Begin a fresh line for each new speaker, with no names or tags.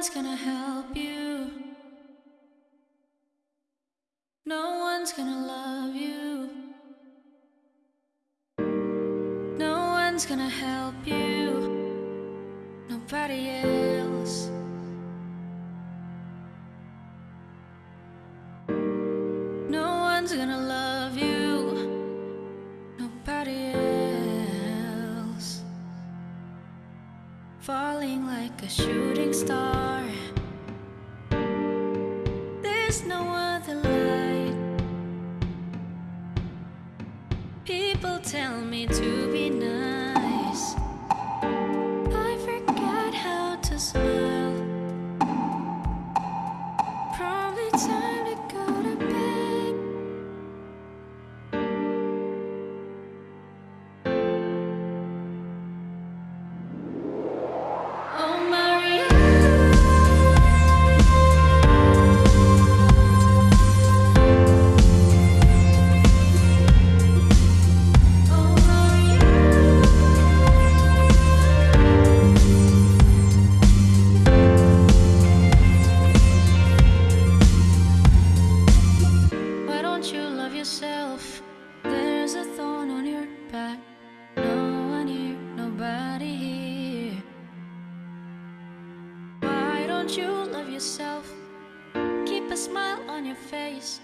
one's gonna help you. No one's gonna love you. No one's gonna help you. Nobody else. Falling like a shooting star. There's no other light. People tell me to be nice. I forgot how to smile. Probably time back. No one here, nobody here. Why don't you love yourself? Keep a smile on your face.